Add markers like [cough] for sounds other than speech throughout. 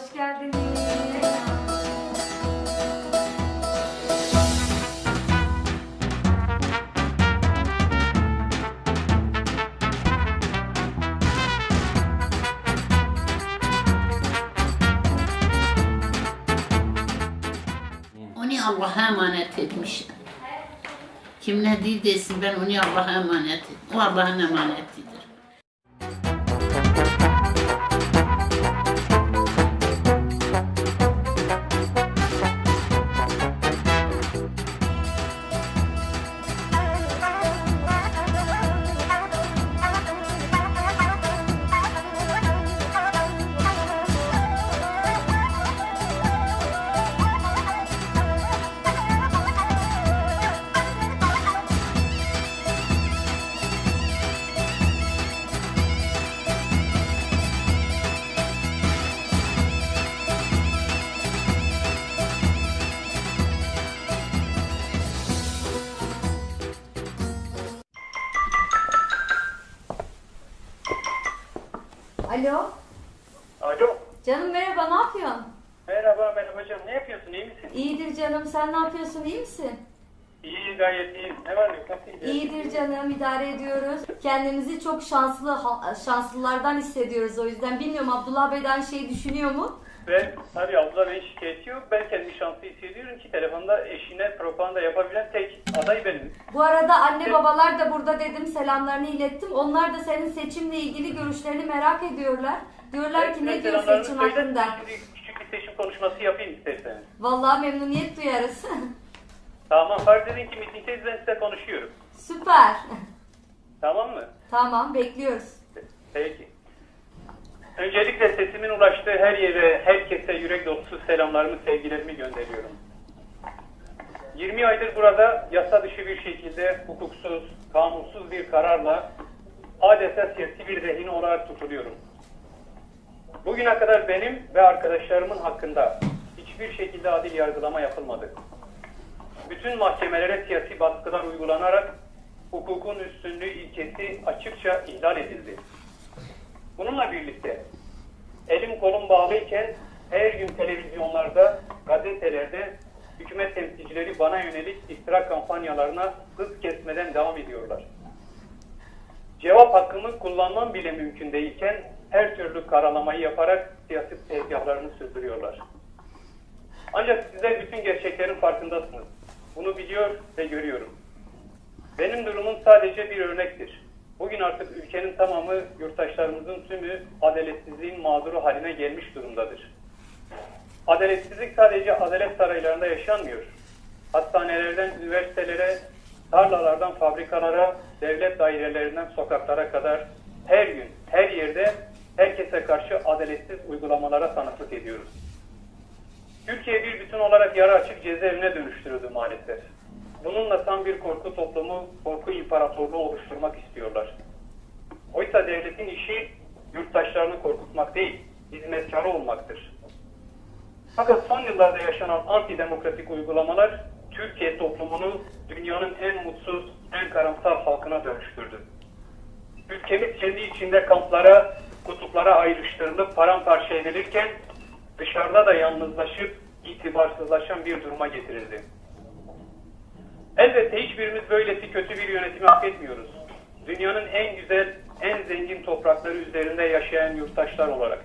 Hoş geldiniz. Allah'a emanet etmişim. Kim ne değil desin ben onu Allah'a emanet ettim. O Allah'ın emanetidir. Alo. Alo. Canım merhaba ne yapıyorsun? Merhaba merhaba canım. Ne yapıyorsun? İyi misin? İyidir canım sen ne yapıyorsun iyi misin? İyi gayet iyi. Ne var ne? Nasıl? İyidir canım idare ediyoruz. Kendimizi çok şanslı şanslılardan hissediyoruz o yüzden. Bilmiyorum Abdullah Bey de aynı şeyi düşünüyor mu? Ben tabii abla Bey'in şikayeti yok. Ben kendi şanslı hissediyorum ki telefonda eşine propaganda yapabilen tek aday benim. Bu arada anne babalar da burada dedim selamlarını ilettim. Onlar da senin seçimle ilgili görüşlerini merak ediyorlar. Diyorlar ki ne diyor seçim söyle, hakkında? Şimdi küçük bir seçim konuşması yapayım isterseniz. Vallahi memnuniyet duyarız. [laughs] Tamam fark edin ki mitingdeyiz ben size konuşuyorum. Süper. Tamam mı? tamam bekliyoruz. Peki. Öncelikle sesimin ulaştığı her yere, herkese yürek dolusu selamlarımı, sevgilerimi gönderiyorum. 20 aydır burada yasa dışı bir şekilde hukuksuz, kanunsuz bir kararla adeta siyasi bir rehin olarak tutuluyorum. Bugüne kadar benim ve arkadaşlarımın hakkında hiçbir şekilde adil yargılama yapılmadı. Bütün mahkemelere siyasi baskılar uygulanarak hukukun üstünlüğü ilkesi açıkça ihlal edildi. Bununla birlikte elim kolum bağlıyken her gün televizyonlarda, gazetelerde hükümet temsilcileri bana yönelik iftira kampanyalarına hız kesmeden devam ediyorlar. Cevap hakkımı kullanmam bile mümkün değilken her türlü karalamayı yaparak siyasi tezgahlarını sürdürüyorlar. Ancak sizler bütün gerçeklerin farkındasınız. Bunu biliyor ve görüyorum. Benim durumum sadece bir örnektir. Bugün artık ülkenin tamamı, yurttaşlarımızın tümü adaletsizliğin mağduru haline gelmiş durumdadır. Adaletsizlik sadece adalet saraylarında yaşanmıyor. Hastanelerden üniversitelere, tarlalardan fabrikalara, devlet dairelerinden sokaklara kadar her gün, her yerde herkese karşı adaletsiz uygulamalara tanıklık ediyoruz. Türkiye bir bütün olarak yarı açık cezaevine dönüştürüldü maalesef. Bununla tam bir korku toplumu, korku imparatorluğu oluşturmak istiyorlar. Oysa devletin işi yurttaşlarını korkutmak değil, hizmetkarı olmaktır. Fakat son yıllarda yaşanan antidemokratik uygulamalar Türkiye toplumunu dünyanın en mutsuz, en karamsar halkına dönüştürdü. Ülkemiz kendi içinde kamplara, kutuplara ayrıştırılıp paramparça edilirken dışarıda da yalnızlaşıp itibarsızlaşan bir duruma getirildi. Elbette hiçbirimiz böylesi kötü bir yönetimi hak etmiyoruz. Dünyanın en güzel, en zengin toprakları üzerinde yaşayan yurttaşlar olarak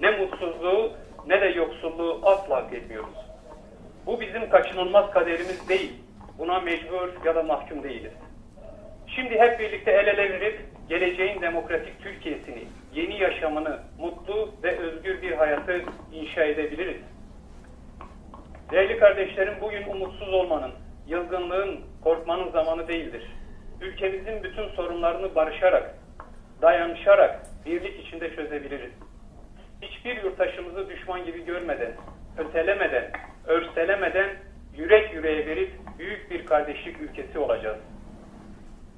ne mutsuzluğu ne de yoksulluğu asla hak etmiyoruz. Bu bizim kaçınılmaz kaderimiz değil. Buna mecbur ya da mahkum değiliz. Şimdi hep birlikte el ele verip geleceğin demokratik Türkiye'sini, yeni yaşamını, mutlu ve özgür bir hayatı inşa edebiliriz. Değerli kardeşlerim bugün umutsuz olmanın, yılgınlığın, korkmanın zamanı değildir. Ülkemizin bütün sorunlarını barışarak, dayanışarak, birlik içinde çözebiliriz. Hiçbir yurttaşımızı düşman gibi görmeden, ötelemeden, örselemeden yürek yüreğe verip büyük bir kardeşlik ülkesi olacağız.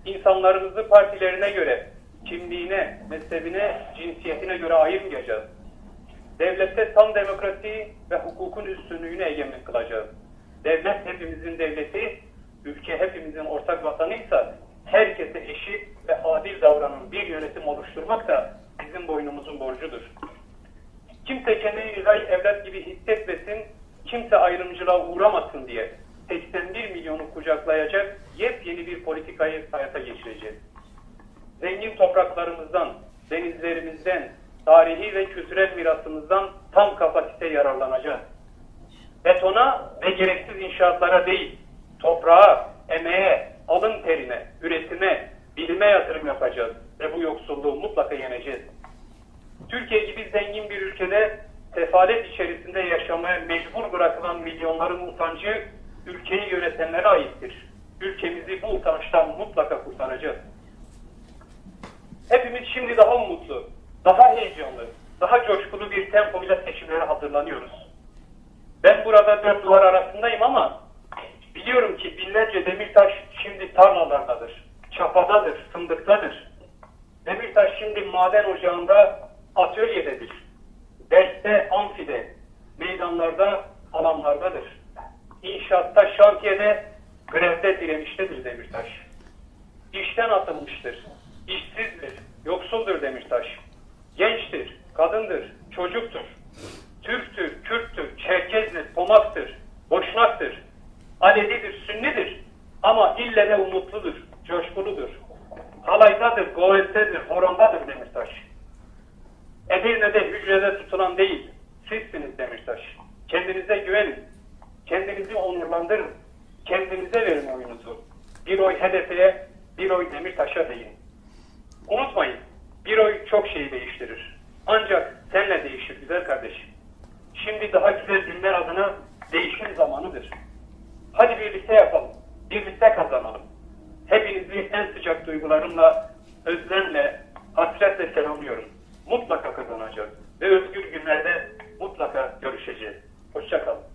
İnsanlarımızı partilerine göre, kimliğine, mezhebine, cinsiyetine göre ayırmayacağız. Devlette tam demokrasi ve hukukun üstünlüğünü egemen kılacağız. Devlet hepimizin devleti, ülke hepimizin ortak vatanıysa herkese eşit ve adil davranan bir yönetim oluşturmak da bizim boynumuzun borcudur. Kimse kendini yıray evlat gibi hissetmesin, kimse ayrımcılığa uğramasın diye 81 milyonu kucaklayacak yepyeni bir politikayı hayata geçireceğiz. Zengin topraklarımızdan, denizlerimizden, tarihi ve kültürel mirasımızdan tam kapasite yararlanacağız. Betona ve gereksiz inşaatlara değil, toprağa, emeğe, alın terine, üretime, bilime yatırım yapacağız ve bu yoksulluğu mutlaka yeneceğiz. Türkiye gibi zengin bir ülkede sefalet içerisinde yaşamaya mecbur bırakılan milyonların utancı ülkeyi yönetenlere aittir. Ülkemizi bu utançtan mutlaka kurtaracağız. Hepimiz şimdi daha umutlu, daha heyecanlı, daha coşkulu bir tempoyla seçimlere hazırlanıyoruz. Ben burada dört duvar arasındayım ama biliyorum ki binlerce Demirtaş şimdi tarlalardadır, çapadadır, fındıktadır. Demirtaş şimdi maden ocağında atölyededir. Derste, amfide, sizsiniz Demirtaş. Kendinize güvenin. Kendinizi onurlandırın. Kendinize verin oyunuzu. Bir oy hedefe, bir oy Demirtaş'a değil. Unutmayın, bir oy çok şeyi değiştirir. Ancak senle değişir güzel kardeşim. Şimdi daha güzel günler adına değişim zamanıdır. Hadi birlikte yapalım. Birlikte kazanalım. Hepinizi en sıcak duygularımla, özlemle, hasretle selamlıyorum. Mutlaka kazanacağız. Ve özgür günlerde mutlaka görüşeceğiz. Hoşçakalın.